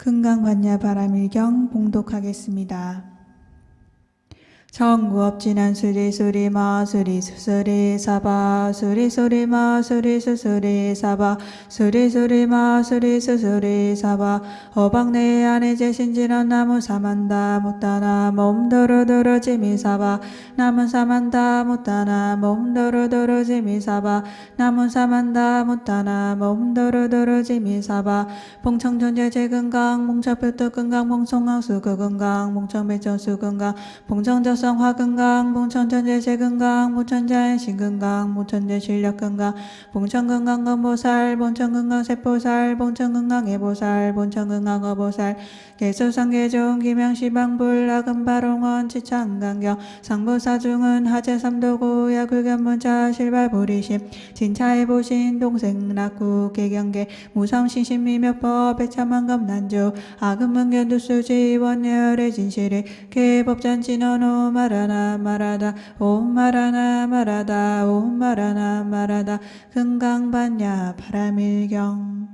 금강반야 바람일경 봉독하겠습니다. 정구업진한 수리 수리 마 수리 수수리 사바 수리 수리 마 수리 수수리 사바 수리 수리 마 수리 수수리 사바. 어방내 안에 제신지런 나무 사만다 못다나 몸도로도로 지미 사바. 나무 사만다 못다나 몸도로도로 지미 사바. 나무 사만다 못다나 몸도로도로 지미 사바. 봉청전제 제근강 봉차표도 근강 봉송강 수거근강 봉청배전 수근강 봉청 저 성화 건강, 봉천천재 재건강, 봉천자연 신건강, 봉천재 실력 건강, 봉천건강 건보살, 봉천건강 세포살, 봉천건강 해보살, 봉천건강 어보살, 개수상계종, 김양시방불, 아금바롱원, 치창강경, 상보사중은 하재삼도고, 야굴견문자, 실발보리심, 진차해보신, 동생 낙구, 개경계, 무상신신미몇법, 배참한검난조, 아금문견두수지, 원열의 진실이, 개법전진언호, 마라나 마라다 옴 마라나 마라다 옴 마라나 마라다. 금강반야 바람일경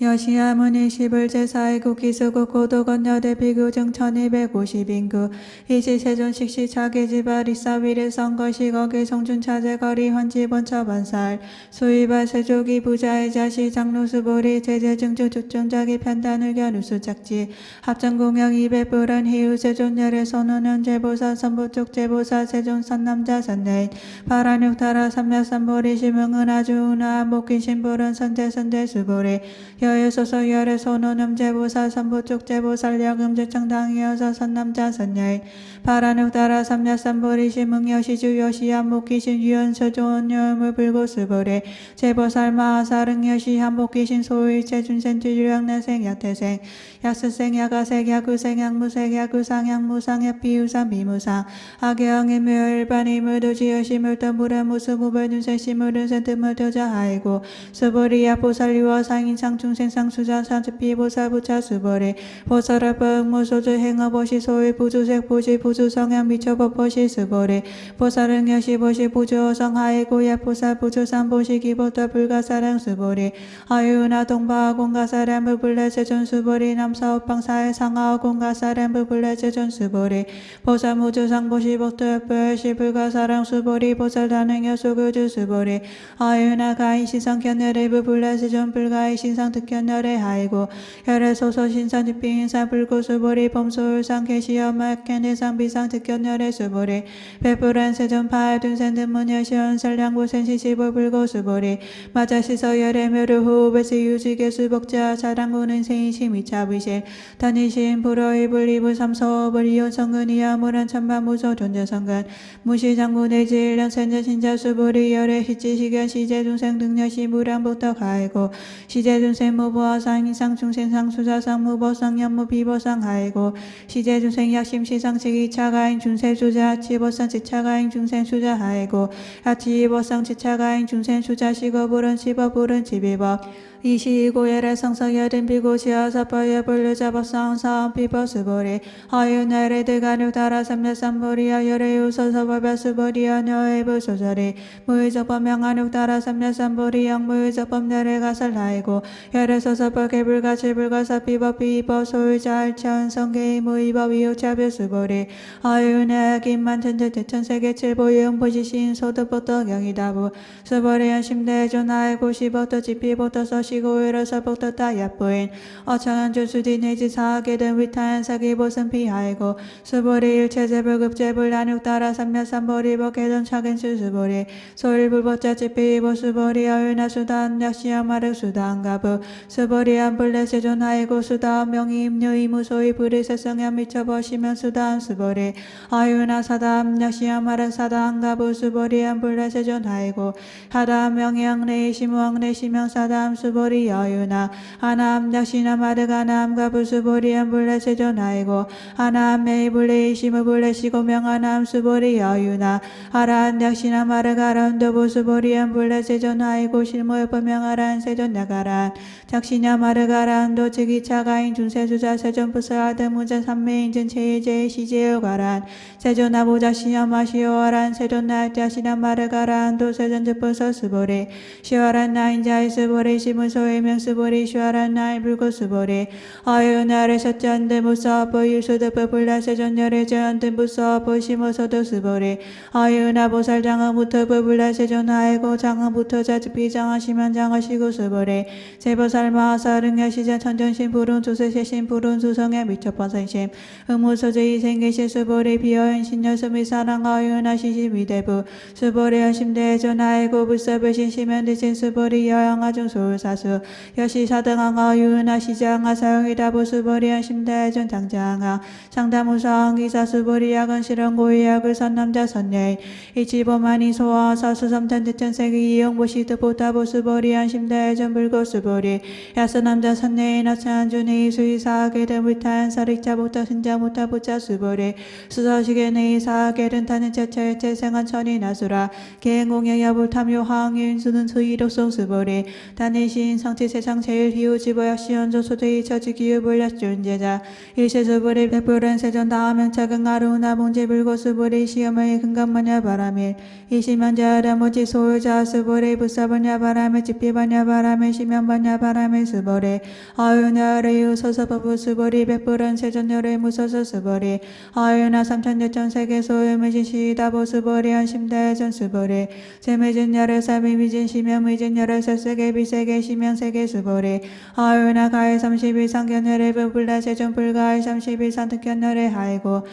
여시아 문이 시불제사이국 기수국 고도건 여대 비교정 1250인구. 이시세존식 시차계지바 리사위를 선거시 거기 성준 차제 거리 헌지본 처반살. 수의발 세조기 부자의 자시 장로수보리 제재증주 주정자기 편단의견 우수작지. 합정공영 200불은 희우세존 열의 선언은 제보사 선부쪽 제보사 세존 선남자 선내인. 파란육타라 삼야삼보리 심흥은 아주우나 목기신불은 선제선제 수보리 여유소서 열의 손호놈 제보사 선부쪽 제보살 여금제청당이어서 선남자 선여인 파란욱 따라 삼야삼보리 심흥여시주 여시한 목기신 유연서 좋은 여음을 불고 수보리 제보살 마 사릉 여시 한복기신 소일체 준센주 유량내생 야태생 약스생 야가색 야구생 약무색 야구상 약무상 약비우상 비무상. 악영의 묘일반이 물도지 여시물도 물의 무수 무별준세 시 물은 센트물도자 하이고. 수보리 야 보살리와 상인상 중생상 수자 산주비 보살 부차 수보리 보살아 뻥무소주 행어보시 소위 부주색 보시 부주 성향 미쳐법보시 수보리 보살은 여시 보시 부주 어성 하이고 야 보살 부주산 보시 기보다 불가사랑 수보리 아유나 동바 공가사람 부불레 세존 수보리 남사업방사의 상하오 공가사람 부불레 세존 수보리 보살 무주 상 보시 복도엽불시 불가사랑 수보리 보살 다능여 소교주 수보리 아유나 가인 시성 견열의 부불레 세존 불가의 신상 특견열의 하이고 혈의 소소 신산 집빙인사 불고수보리 범소울상 계시엄마 견해상 비상 특견열의 수보리 베풀한 세존파의 둔센 든문여 시원설량고센 시시보 불고 수보리 마자시서 열의 묘르 후베스 유지계 수복자 자랑구는 세인심 이차비실 단이신 불어의 불리부 삼소불 이온성근이야 무란 천반무소 존재성근 무시장군의 질량 센전 신자 수보리 열의 시지시견 시제중생 등여시 무량부터 가이고 시제중생 무보아 상인상 중생상 수자상 무보상 연무 비보상 하이고 시제중생 약심 시상식 이 차가인 중세수자 치보상 지차가인 중생 수자 하이고 하치보상 지차가인 중생 수자 시거불은 치버불은 치비법 이시고열의 성성여든 비고시어 사파여 불르자법상 사원 비버스보리. 하유나레 대가누 다라 삼야삼보리여 열애우서서법야수보리여 너에부 소설이 무의적법 명한욱 다라 삼야삼보리 영무의적법 열애 가설하이고 열애서서법 개불가 칠불가 사 비법 비법 소유자 알천 성계의 무의법 이웃차별수보리. 하유나 김만 천재 대천세계 칠보영 보시신 소득부터 경이다부. 수보리 연 심대 존하이고 시부터 지피부터 서시 시고 일어서 복도다 야보인 어창한 주수디 내지 사하게 된 위타한 사기 보선 피하이고 수보리 일체 제불 급제불 나눅 따라 삼야삼보리 복해전 차근 수수보리 소일불법자 지피보 수보리 어윤나 수단 약시야 마륵 수단 가부 수보리 안불레 세존하이고 수단 명의 임류 이무소이 불이 세성야 미쳐버시면 수단 수보리 아유나 사담 약시야 마륵 사단 가부 수보리 안불레 세존하이고 하담 명예왕래 시무왕래 시명 사담 수보리 수 보리 여유나. 하남 약시나 마르가남과 부수보리엔 불레세존하이고 하남 메이불레 시무불레 시고 명 하남 수보리 여유나. 하란 약시나 마르가란도 부수보리엔 불레세존하이고 실무여법명하란 세존나가란 작시냐 마르가란도 즉이차가인 중세수자 세존부서하드 문제 삼매인전 제일제의 시제요 가란 세존나 보자 시야마시오하란 세존나 야시나 마르가란도 세존즈부서 수보리. 시와란 나인자이 수보리. 시무 무소의 명수보리. 슈아란 나이 불고수보리. 아유나를 샷잔데 무사보 유수드부 불라 세존열의 저한테 무사보 심어서도 수보리. 아유나 보살 장하부터 불라 세존 하이고 장하부터 자주비 장하시면 장하시고 수보리. 제보살 마하사릉 야 시자 천전신 불운 조세세신 불운 수성에 미쳐버선심. 의무소제이 생계시 수보리. 비어 인 신여수미 사랑 아유나 시시미대부 수보리 여심대 전하이고 불사불신 시면 대신 수보리 여양아중 소사수 여시 사등항아 유은하 시장아 사용이다 보수보리 여심대 전 장장아 상담우상 기사 수보리 야근 실현 고의약을 선남자 선녀인 이치보만이 소화 사수 삼탄 대천 세기 이용보시 득보다 보수보리 한심대 전 불고 수보리 야스 남자 선녀인 하찬 준이 수의사하게 된 불탄 사릭자 보다 신자 못하 보자 수보리 수서식 에 내이 사하게는 타는 자체의 재생한 천이 나수라. 개행공여 야 불 탐요 항인 수는 수의독성 수보리. 다니신 상체 세상 제일 희우 지보약 시연조 소대이 처지 기후 불약 존재자. 일세 수보리 백불은 세전 작은 아루나 봉제 불고 수보리 시험의 근감마냐 바람일 이시면자 아라모지 소유자 수보리 부사바냐 바람에 집비바냐 바람에 시면바냐 바람에 수보리 아유나레유 서서버부 수보리 백불은 세전열의 무서서 수보리 아유나 삼천여 천 세계 소유미진 시다보 수보리 한심대 전 수보리 제미진 열의 사비 미진 시면 미진 열의 세세계 비세계 시면 세계 수보리 아유나 가해 삼십일 상견열의 부불라 세전 불가해 삼십일 산 특견열의 하이고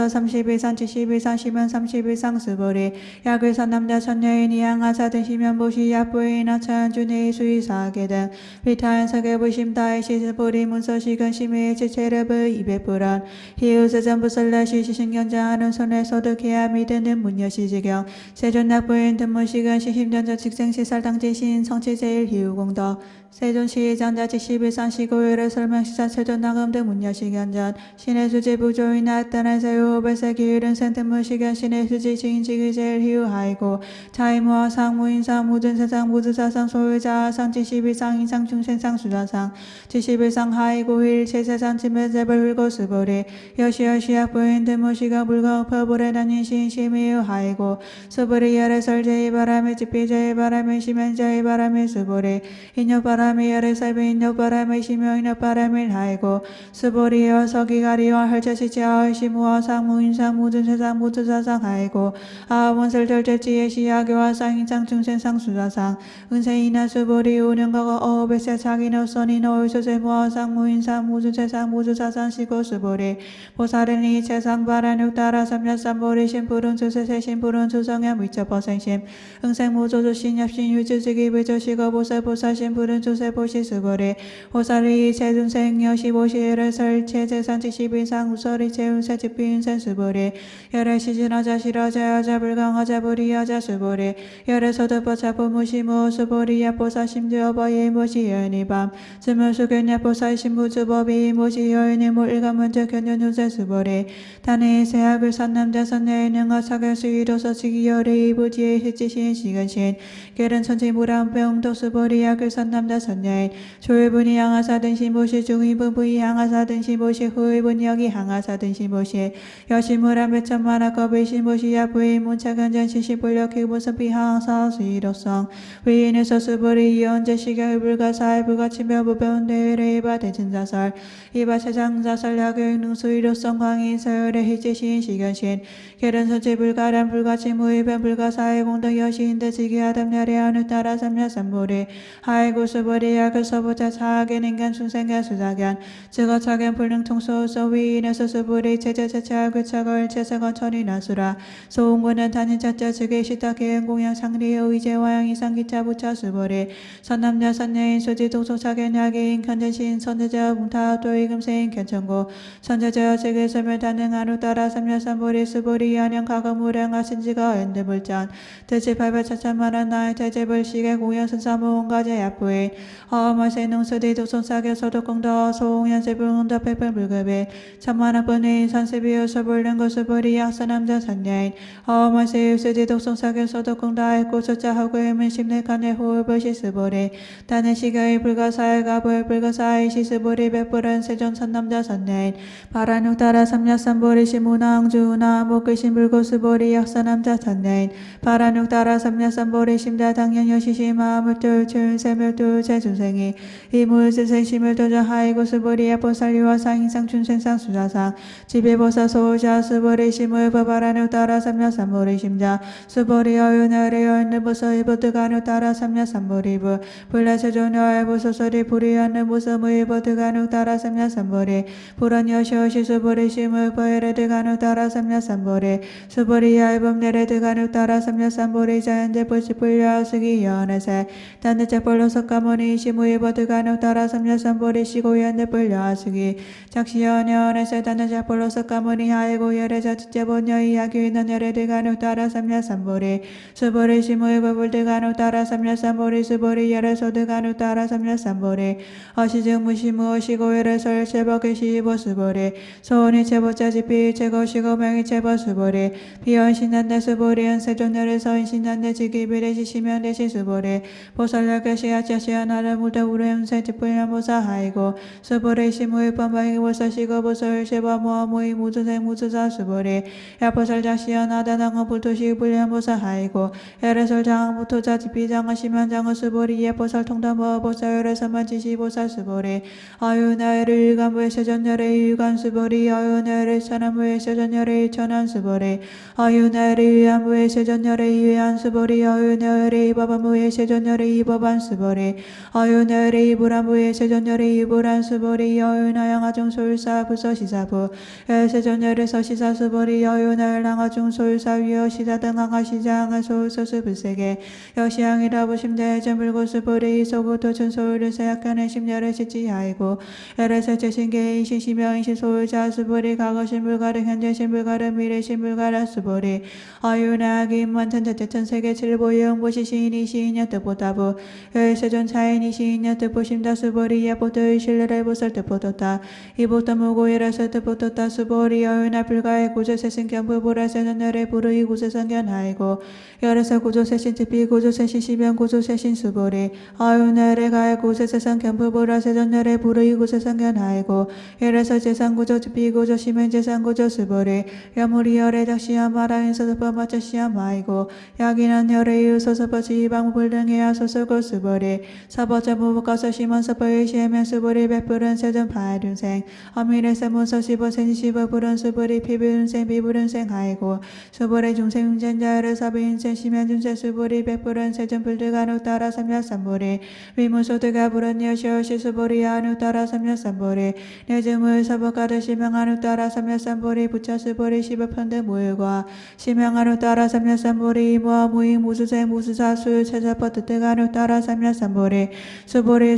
산 칠십일 산 시면 삼십일 상 수보리 약을 산 남자 천여인 이양하사 등 시면 보시 약부인 하천 준의 수의사하게 등 비타인 서계 부심 다이 시스보리 문서 시근 심의 지체르브 이백불안 희우세 전부설라시 시신 견장하는 손에 소득해야 믿는 문여시지경. 세존낙부인 등문시근 시심전자 직생시살 당지신 성치제일 희우공덕 세존시장자 지11산 시고율의 설명시사 세존나금 등 문여시견전 신의 수지 부조이나 따른 세우베세 기율은 센트문시견 신의 수지 지인지기 제일 희우하이고 자이무와 상무인상 모든 세상 모두사상 소유자 상 지11상 인상 중생상 수자상 지11상 하이고 일 제세상 지메제벌 훌고 수보리 여시여시약 부인 드무시가 불가 퍼불에 다닌 신심이유 하이고 수보리 열의 설제이 바람에 집비제이 바람에 시면제이 바람에 수보리 인욕 바람 에 열의 살비 인욕 바람에 시며 인욕 바람에 하이고 수보리여 서기가리와 헐저시지하의 시무와 상무 인상 모든 세상 모두 사상 하이고 아원설 절제지의 시야교와 상인상 중생상 수자상 은세이나 수보리 우는거가 어베세 자기노 써니 노을소세 모아 상무 인상 모두 세상 모두 사상 시고 수보리 보살은 이 세상 바라육 따라 삼야삼보리 신푸른 수세세 신푸른 수성야 미처버생심 응생 모조조 신nhập신 유주지기 부조시고 보살 보살 신푸른 수세 보시 수보리 보살이 세준생 여시보시를 설체 재산 지시비상 우설이 재운세 집비운생 수보리 열의 시진하자 실하자 여자 불강하자 불이하자 수보리 열의 서득버차 부무시무 수보리 야 보사 심주어버이 모시 여인이 밤 스물수견 야 보사 신부주법이 모시 여인이 몰가 먼저 견nhân 유세 수보리 단의 세학을 산남자 선내에 능하 사결 수위로서 지기열의 이부지의 해지신 시간신 결은 천지 무람 병도 수보리 약을 산남자 선녀인 조일분이 향하사 등신 보시 중의분 부이 향하사 등신 보시 후의분 여기 향하사 등신 보시 여시무람 배천만화 겁의 신보시 야부의 문차근전 시시 불력 기본선 비항사 수이로성 위인에서 수보리 이언제 시경의 불가사의 불가치며 무변대회의 이바 대진자설 이바 세상자설 야교육 능수이로성 광인 서열의 희지신 시견신 선체 불가람 불가치 무의변 불가사의 공덕 여시인대 지기하담 야래하는 따라 삼냐 삼보리 하이고 수 약을 서보자 사하겐 인간 중생견 수자견 즉어 차견 불능통소서 위인에서 수보리 제제제체하고 차걸 제세건 천이 나수라. 소홍군은 단인 자자 즉의 시타 계행 공양 상리의 의제와양 이상기차 부차 수보리. 선남자 선녀인 소지 동소차견 야기인 견전신 선제자 뭉타 또이금세인 견천고. 선제자 즉의 설멸 단행하루 따라 삼야삼보리 수보리 안녕 가거무량하 신지가 엔드불전. 대체 발발차차만한 나의 대제불식의 공양 선사무온가제 야부인 어마세 농수디 도손사계 소독공도 소홍연세불공도 백불불급인 천만학번인 선세비유 서불른 것수보리 약사남자 선녀인 어마세 유수디 독송사계 소독공도 아이고 소자하고 의문 심내간의 호흡을 시스보리 다는 시가의 불가사의가 보일 불가사의 시스보리 백불은 세존 선남자 선녀인 바란육 따라 삼야삼보리 시문왕 주나 목글신 불고수보리 약사남자 선녀인 바란육 따라 삼야삼보리 심자 당연여시시 마음을 뚫 춘세멸 뚫 제주생이 이무을스생 심을 도저 하이고 스 보리 야포살리와 상인상 춘생상 수자상 지배보사 소자 스보리 심을 법바라누 따라 삼냐 삼보리 심자 스보리 어유나리 어는보서 이 보드가누 따라 삼냐 삼보리부 불라세조녀 알보소서리 불이하는 무서무 이 보드가누 따라 삼냐 삼보리 불안여시오시 스보리 심을 버에레드가누 따라 삼냐 삼보리 스보리 얇음 내레드가누 따라 삼냐 삼보리 자연제 불시 불려스기 연에세 단대자 볼로 석가모 니 시무이 버드가누 따라 삼냐 삼보리 시고연데 불려스기 작시연연에세 단대자 볼로 석가모니 하이고 열에자 주제본여 이야기는 열에드가누 따라 삼냐 삼보리 스보리 시무이 버불드가누 따라 삼냐 삼보리 스보리 열에소드가누 따라 삼냐 삼보리 어시증 무시무 어시고 열에서 열체버게 시보 스보리 소원이 제보자 지피 제거시고 명이 제보 스보리 비언신난데 스보리 연세존열에서 인신난데 지기비례 시시면 대시 스보리 보살려게 시야자시야 나를 무대 우레운세 지 불량 보사 하이고 스보리 시무이 뻔방이 보사시고 보살 제바 모아모이 무주생 무주자 스보리 야보살 자시야 나다당어 불토시 불량 보사 하이고 열애설 장부토자 지피장어 심연장어 스보리 예보살 통담어 보살열에서만 지시보살 스보리 아유나를 일간부의 세전열의 일간 스보리 아유나를 천안부의 세전열의 천안 스보리 아유나를 위안부의 세전열의 위안 스보리 아유나를 이바바무의 세전열의 이바반 스보리 아유나를 이브란부의 세전열의 스보리 아유나양아중 소율사 부서시사부. 세전열에서 시사 스보리 아유나를 랑아중 소율사 위어 시사 등항아 시장아 소울소스 불세계 여시양이라 부심대 전 불고 스보리 소고토 천소울을 세약하는 심열의 시지하이고. 열에서 제신계 이신 시명 이신 소울자 스보리 과거 신 불가르 현재 신 불가르 미래 신 불가르 스보리 아유나기 만천 대천 세계 칠보 영 보시 시인이 시인여 뜻보다부. 열세전 차 시인여 뜻보심다 스보리 야 보도 신뢰를 보살 뜻보도다. 이보다 무고 열에서 뜻보도다. 스보리 아유나 불가의 구조 세신 견부 보라세 전열의 부르이 구조 성견하이고 열에서 구조 세신 특비 구조 세신 시변 구조 세신 수보리 아유나를 가의 구조 세상 견부 보라 세 전열의 부르이 구조 성견하이고 열에서 재산 구조 특비 구조 시면 재산 구조 수보리 야무리 열의 작시야 마라인 서서퍼 마차 시야 마이고 야기는 열의 이웃서서퍼 지방불 등의 아소서고 수보리 사버자 무부가서 심원 서퍼의 시에면 수보리 백불은 세전 파륜생 어미래 세문서 시보 센 시보 불은 수보리 피불은생 비불은생 하이고 수보리 중생 흉전자를 사비인생 시면 중생 수보리 백불은 세전 불드가 누 따라 삼야 삼보리 위무소드가 불은 여시오시 수보리 아누 따라 삼야 삼보리 내증을 사법가드 시명하누 따라 삼야 삼보리 부차 수보리 시법편대 모일과 시명하누 따라 삼야 삼보리 모아 무이 무수생 무수사 수유 체자퍼 뜻대가누 따라 삼야 삼보리 수보리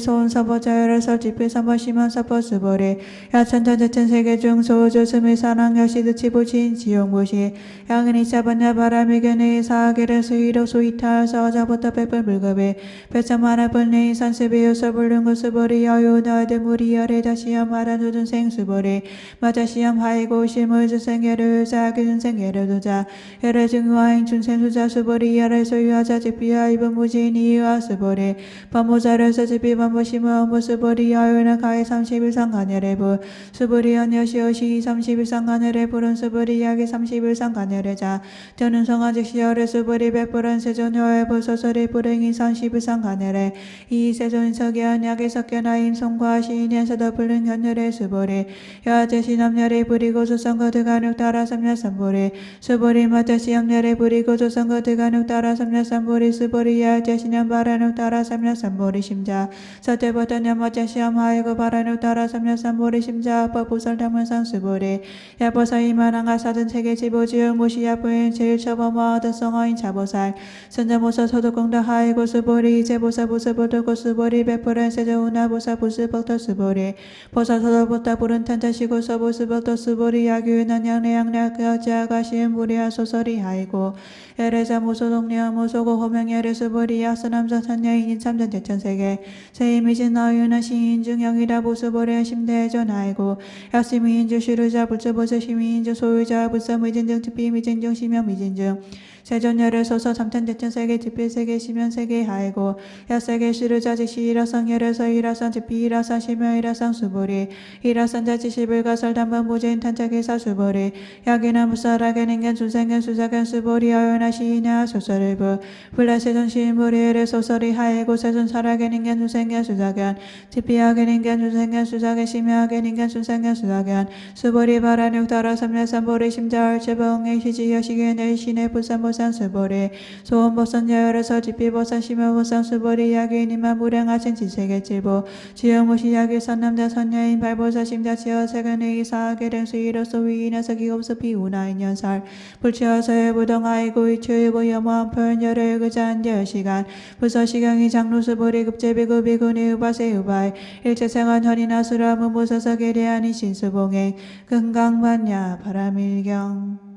설집필 삼보 심한 사법 수보리 야천전 대천 세계 중 소주 스미 사랑 여시드 치부진 지용무시 양은이 잡았냐 바람이 견해 사 계를 수위로 수이탈 서자부터 백불 물급에 배참하나 불내이 산세비요 서불릉고 수보리 여유 너드 무리 열에 다시야 말한 우준 생수보리 마자시암 하이고 실물 주생계를 사기 준생계를 두자 열의 증화행 준생수자 수보리 열의 소유하자 집비야 입은 무진 이유와 수보리 반모자를 서 집비 반모심을 업무 수보리 여유나 가해 31상 간열의부 수보리 연여시오시 31상 간열의 불은 수보리 야기 31상 간열의 자 저는 성아직 시열의 수 보리 백불은 세존여의 부소설이 불행이 31상 간열의 이 세존 석연 약의 석견하임 성과 시인에서도 불능 현열의 수보리 여제시 남열의 부리고 조선거 드가눅 따라 삼냐 삼보리 수보리 마자시 남열의 부리고 조선거 드가눅 따라 삼냐 삼보리 수보리 여제시 남바라눅 따라 삼냐 삼보리 심자 서태보다 녀마자시 암하이고 바라눅 따라 삼냐 삼보리 심자 아빠 부설 담은상 수보리 야보사 이만한가 사든 세계 지보지역 무시야 부인 제일 처범와 얻은 성어인 자보살. 선자모사 소득공다 하이고 수보리 제보사 부스보도고 수보리 백불은 세저우나 보사 부스벅터 수보리. 보사 서도보다 부른 탄자시고 서부스벅터 수보리 야규는 양내양략 여자가 시은 무리야 소설이 하이고. 에레자 무소동리야 무소고 호명 에레 수보리 야스남자 선녀인인 참전 대천세계. 세임이신 너유나 시인 중 영이라 보수보리 심대전 하이고. 야시미인주 시루자 불처보서 시미인주 소유자 불서미진중 특비미진중 시명미진중 세존열을 소서 잠탄대천 세계 지필 세계 시면 세계 하이고 야세계 시르자 지시 일화상 열에서 일화상 지피 일화상 시며 일화상 수보리 일화상 자지 시불가설 담번 무제인 탄자기사 수보리 야기나 무사라게 닌겐 순생겐 수사겐 수보리 어연하 시이냐 소설일부 불라세존 시인부리엘의 소설이 하이고 세존 살아게 닌겐 순생겐 수사겐 지피하게 닌겐 순생겐 수사겐 시며하게 닌겐 순생겐 수사겐 수보리 바라육 따라 삼례삼보리 심자얼 제봉의 시지여시겐 일신의 부산보 산 수보리 소원보산 여열에서 지피보산 심여보산 수보리 야기니만 무량하신 지세계 칠보 지영무시 야기 선남자 선녀인 발보사 심자 지어 세간의 이사하게 된 수이로서 위인에서 기업서 비우나인 연살 불치어서의 부동아이고 이추이고 염원 표현 열의 그자한 열시간. 부서시경이 장로수보리 급제비구 비구니 우바세 우바이. 일체생한 현이나 수라 무무서서 계리하니 신수봉행. 금강반야 바람일경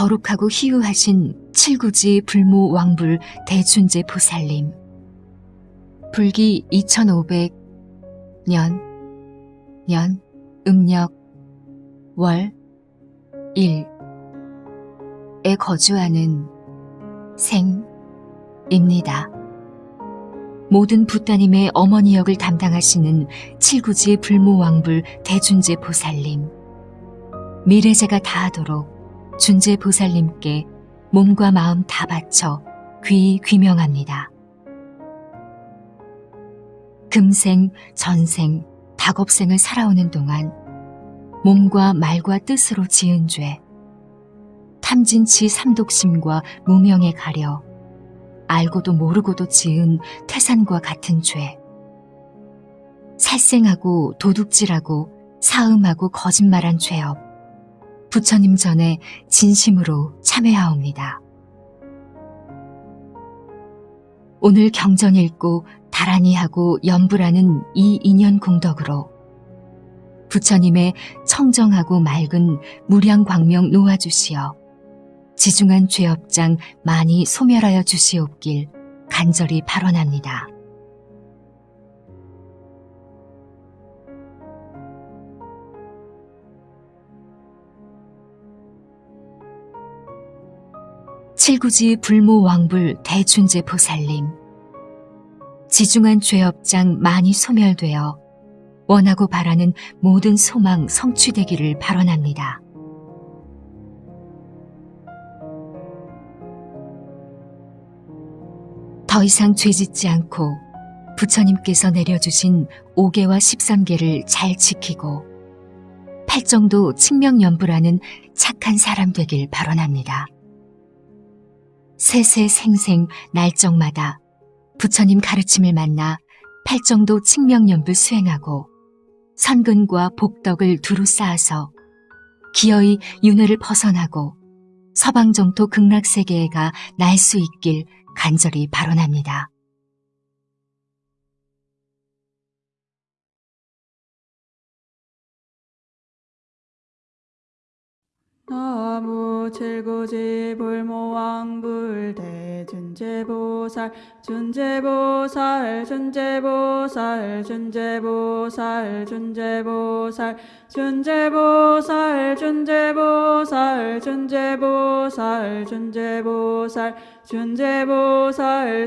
거룩하고 희유하신 칠구지 불모 왕불 대춘제 보살님. 불기 2500년 년 음력 월 1에 거주하는 생입니다. 모든 부따님의 어머니 역을 담당하시는 칠구지 불모 왕불 대준제 보살님. 미래제가 다하도록 준제 보살님께 몸과 마음 다 바쳐 귀 귀명합니다. 금생, 전생, 닭업생을 살아오는 동안 몸과 말과 뜻으로 지은 죄, 탐진치 삼독심과 무명에 가려 알고도 모르고도 지은 태산과 같은 죄, 살생하고 도둑질하고 사음하고 거짓말한 죄업, 부처님 전에 진심으로 참회하옵니다. 오늘 경전 읽고 다란히 하고 연불하는 이 인연 공덕으로 부처님의 청정하고 맑은 무량 광명 놓아주시어 지중한 죄업장 많이 소멸하여 주시옵길 간절히 발언합니다. 칠구지 불모 왕불 대춘제 보살님 지중한 죄업장 많이 소멸되어 원하고 바라는 모든 소망 성취되기를 발언합니다. 더 이상 죄짓지 않고 부처님께서 내려주신 5개와 13개를 잘 지키고 팔정도 칭명연부라는 착한 사람 되길 발언합니다. 세세생생 날정마다 부처님 가르침을 만나 팔정도 칭명연불 수행하고 선근과 복덕을 두루 쌓아서 기어이 윤회를 벗어나고 서방정토 극락세계에 가 날 수 있길 간절히 발언합니다. 나무 칠구지 불모왕 불 대준 제보살 준제보살 준제보살 준제보살 준제보살 준제보살 준제보살 준제보살 준제보살 준제보살 준제보살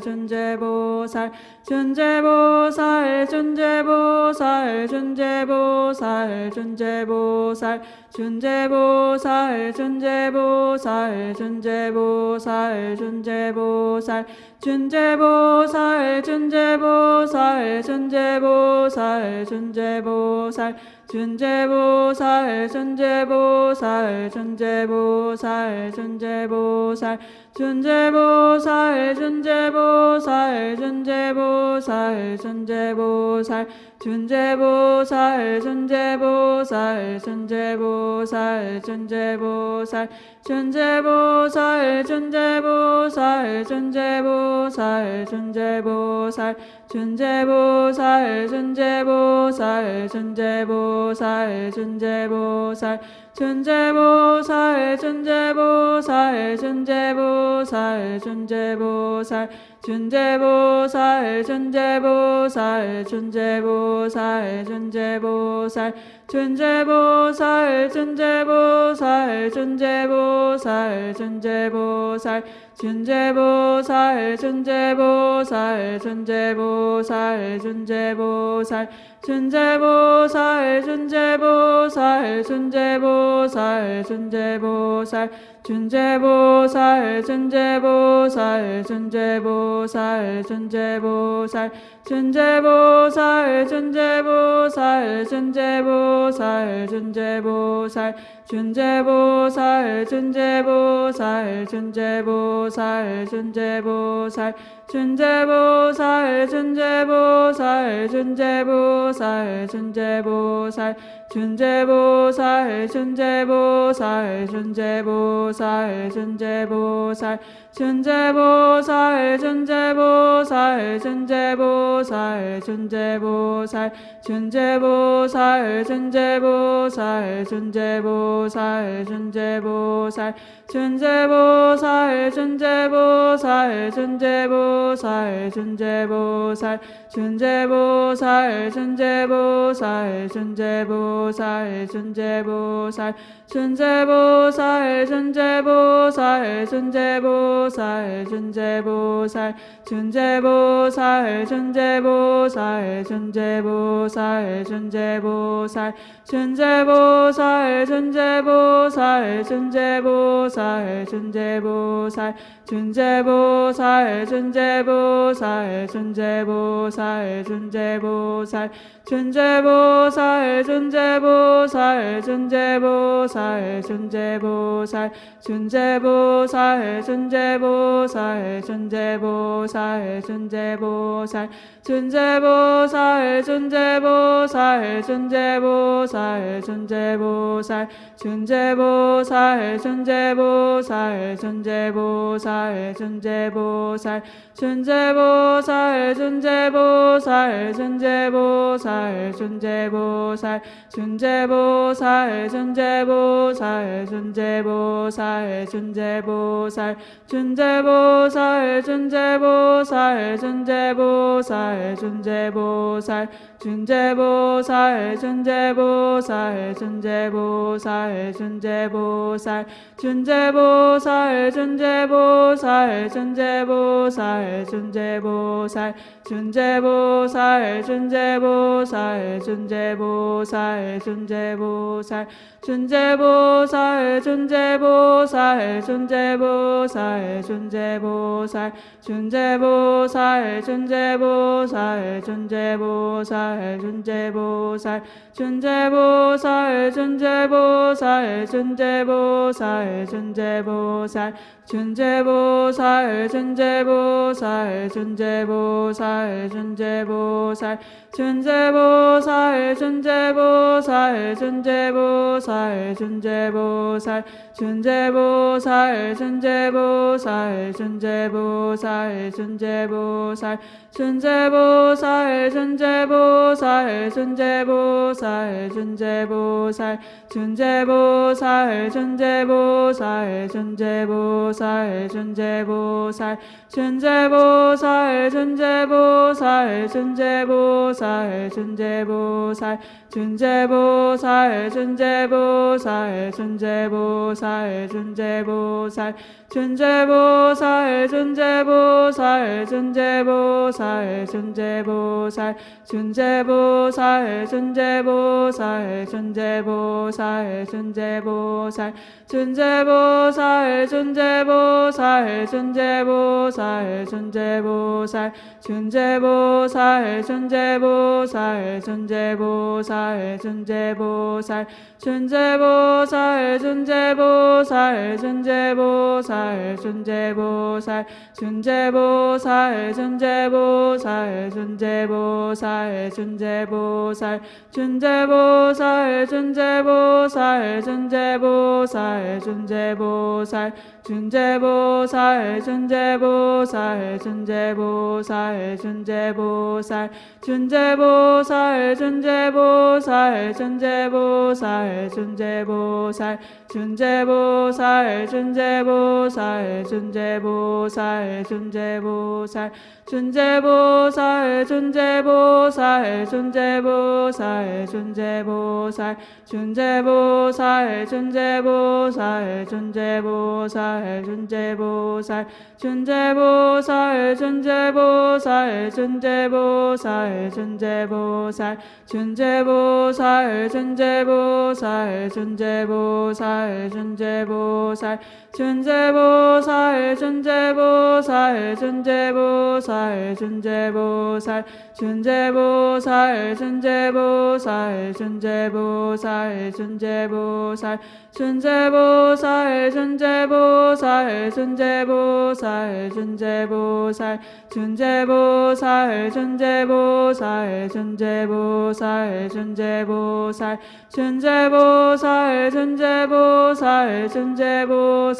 준제보살 준제보살 준제보살 준제보살 준제보살 준제보살 준제보살 준제보살 준제보살 준제보살 준제보살 준제보살 준제보살 준제보살 준재보살 준재보살 준재보살 준재보살 준재보살 준재보살 준재보살 준재보살 준재보살 준재보살 준재보살 준재보살 준재보살 준재보살 준재보살 준재보살 준재보살 준재보살 준재보살 준재보살 준재보살 준재보살 준재보살 준재보살 준재보살 준재보살 준재보살 준재보살 준재보살 준재보살 준재보살 준재보살 준재보살 준재보살 준재보살 준재보살 준재보살 준재보살 준재보살 준재보살 준재보살 준재보살 준재보살 준재보살 준재보살 준재보살 준재보살 준재보살 준재보살 준재보살 준재보살 준재보살 준재보살 준재보살 준재보살 준재보살 준재보살 준재보살 준재보살 준재보살 준재보살 준재보살 준재보살 준재보살 준재보살 준재보살 준재보살 준재보살 준재보살 준재보살 준재보살 준재보살 준재보살 준재보살 준재보살 준재보살 준재보살 준재보살 준재보살 준재보살 준재보살 준재보살 준재보살 준재보살 준재보살 준재보살 준재보살 준재보살 준재보살 준재보살 준재보살 준재보살 준재보살 준재보살 준재보살 준재보살 준재보살 준재보살 준재보살 준재보살 준재보살 준재보살 준재보살 준재보살 준재보살 준재보살 준재보살 준재보살 준재보살 준재보살 준재보살 준재보살 준재보살 준재보살 준재보살 준재보살 준재보살 준재보살 준재보살 준재보살 준재보살 준재보살 준재보살 준재보살 준재보살 준재보살 준재보살 준재보살 준재보살 준재보살 준재보살 준재보살 준재보살 준재보살 준재보살 준재보살 준재보살 준재보살 준재보살 준재보살 준재보살 준재보살 준재보살 준재보살 준재보살 준재보살 준재보살 준재보살 준재보살 준재보살 준재보살 준재보살 준재보살 준재보살 준재보살 준재보살 준재보살 준재보살 준재보살 준재보살 준재보살 준재보살 준재보살 준재보살 준재보살 준재보살 준재보살 준재보살 준재보살 준재보살 준재보살 준재보살 준재보살 준재보살 준재보살 준재보살 준재 준재보살 준재보살 준재보살 준재보살 준재보살 준재보살 준재보살 준재보살 준재 보살 준재 보살 준재 보살 준재 보살 준재 보살 준재 보살 준재 보살 준재 보살 준재 보살 준재 보살 준재 보살 준재 보살 준재 보살 준재보살 준재보살 준재보살 준재보살 준재보살 준재보살 준재보살 준재보살 준재보살 준재보살 준재보살 준재보살 준재보살 준재보살 준재보살 준재보살 준재보살 준재보살 준재보살 준재보살 준재보살 준재보살 준재보살 준재보살 준재보살 준재보살 준재보살 준재보살 준재보살 준재보살 준재보살 준재보살 준재보살 준재보살 준재보살 준재보살 준재보살 준재보살 준재보살 준재보살 준재보살 준재보살 준재보살 준재보살 준재보살 준재보살 준재보살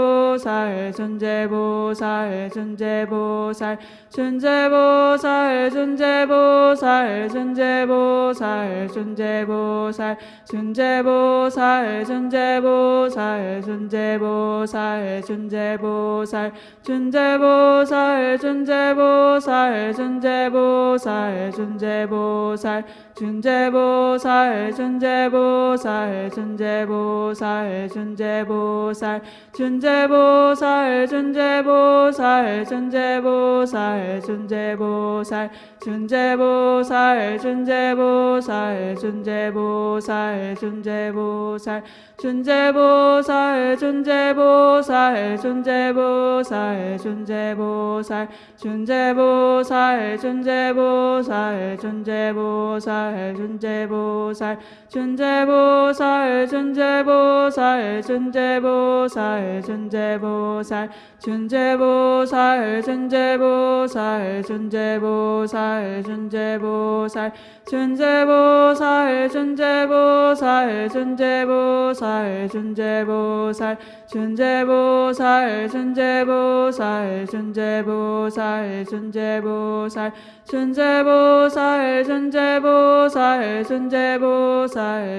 준재보살 준재보살 준재보살 준재보살 준재보살 준재보살 준재보살 준재보살 준재보살 준재보살 준재보살 준재보살 준재보살 준재보살 준재보살 준재보살 준재보살 준재보살 준재보살 준재보살 준재보살 준재보살 준재보살 준재보살 준재보살 준재보살 준재보살 준재보살 준재보살 준재보살 준재보살 준재보살 준재보살 준재보살 준재보살 준재보살 준재보살 준재보살 준재보살 준재보살 준재보살 준재보살 준재보살 준재보살 준재보살 준재보살 준재보살 준재보살 준재보살 준재보살 준재보살 준재보살 준재보살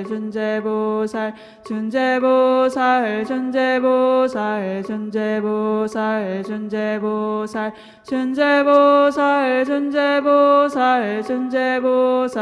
준재보살 준재보살 준재보살 준재보살 준재보살 준재보살 준재보살 준재보살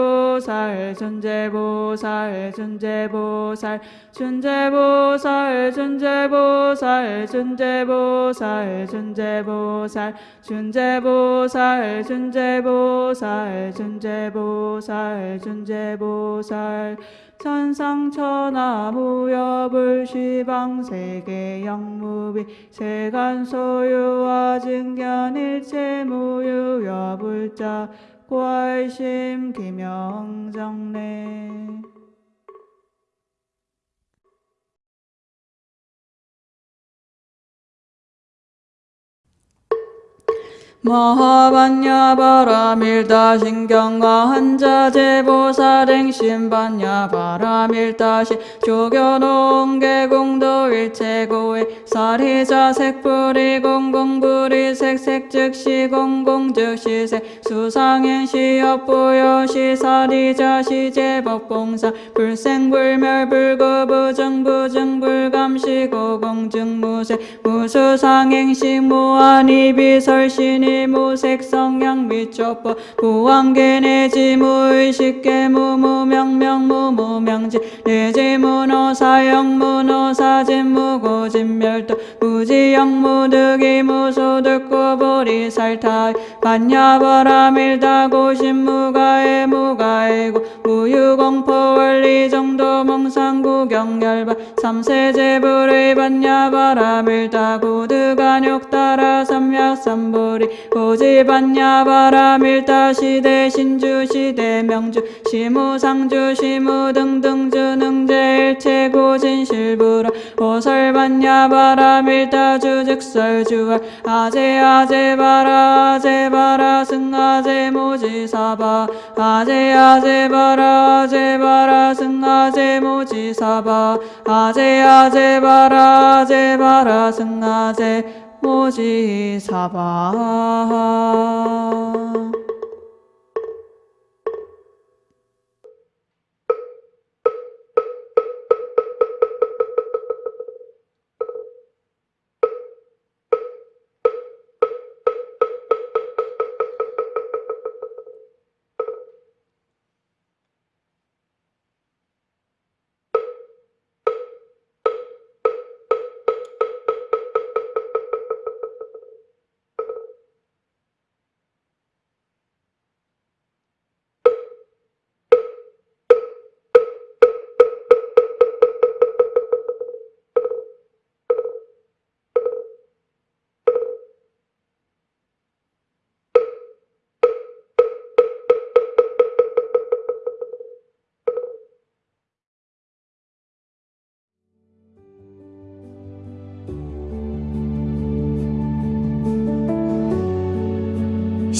준재보살 준재보살 준재보살 준재보살 준재보살 준재보살 준재보살 준재보살 준재보살 준재보살 준재보살 천상천하 무여불 시방세계 영무비 세간소유와 증견일체 무유여불자 부활심 김영정래 마하반야 바라밀다 신경과 한자제보사랭 신반야 바라밀다시 조교농계공도 일체고의 사리자 색불이 공공불이 색색즉시 공공즉시색 수상행시업부여시 사리자 시제법봉사 불생불멸 불구부정부정 불감시고공증무색 무수상행시 무한이비설신이 무색 성향 미초법 무한계 내지 무의식계 무무명명 무무명지 내지문어 사형 문어 사진 무고진멸도 무지영 무득이 무소득고 보리살타 반야바라밀다 고신 무가에 무가에고 무유공포 원리 정도 몽상구경열반 삼세제불의 반야바라밀다 고드간욕 따라 삼약삼보리 고지반야바라밀다 시대 신주 시대 명주 시무상주 시무 등등 주 능제 일체 고진실부라 오설반야바라밀다 주즉설주알 아제 아제 바라 아제 바라 승아제 모지사바 아제 아제 바라 아제 바라 승아제 모지사바 아제 아제 바라 아제 바라 승아제 모지사바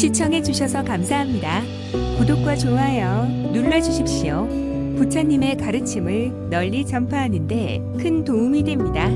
시청해주셔서 감사합니다. 구독과 좋아요 눌러주십시오. 부처님의 가르침을 널리 전파하는 데 큰 도움이 됩니다.